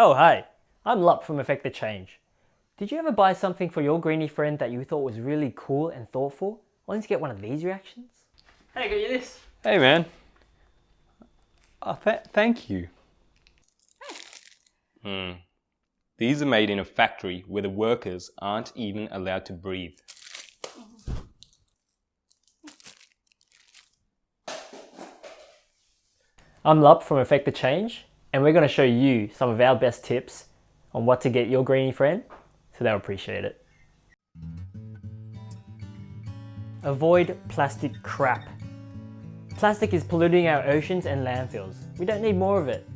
Oh hi, I'm Lup from Effect the Change. Did you ever buy something for your greenie friend that you thought was really cool and thoughtful, only to get one of these reactions? Hey, I got you this. Hey man. Oh, th thank you. Hmm. These are made in a factory where the workers aren't even allowed to breathe. I'm Lup from Effect the Change, and we're going to show you some of our best tips on what to get your greenie friend, so they'll appreciate it. Avoid plastic crap. Plastic is polluting our oceans and landfills. We don't need more of it.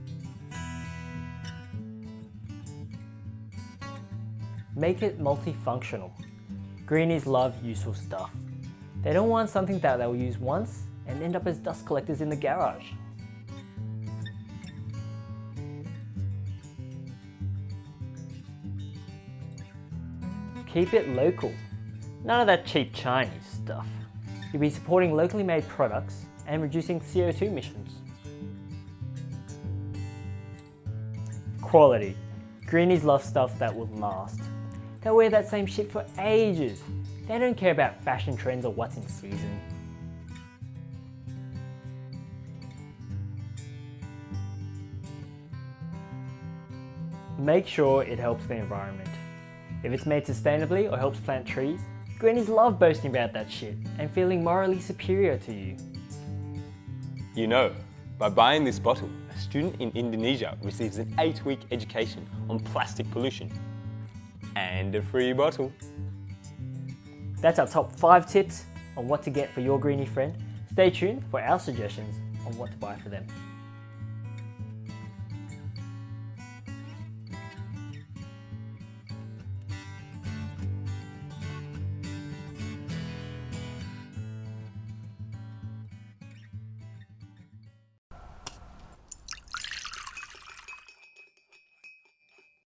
Make it multifunctional. Greenies love useful stuff. They don't want something that they'll use once and end up as dust collectors in the garage. Keep it local. None of that cheap Chinese stuff. You'll be supporting locally made products and reducing CO2 emissions. Quality. Greenies love stuff that will last. They'll wear that same shit for ages. They don't care about fashion trends or what's in season. Make sure it helps the environment. If it's made sustainably or helps plant trees, greenies love boasting about that shit and feeling morally superior to you. You know, by buying this bottle, a student in Indonesia receives an 8-week education on plastic pollution and a free bottle. That's our top 5 tips on what to get for your greenie friend. Stay tuned for our suggestions on what to buy for them.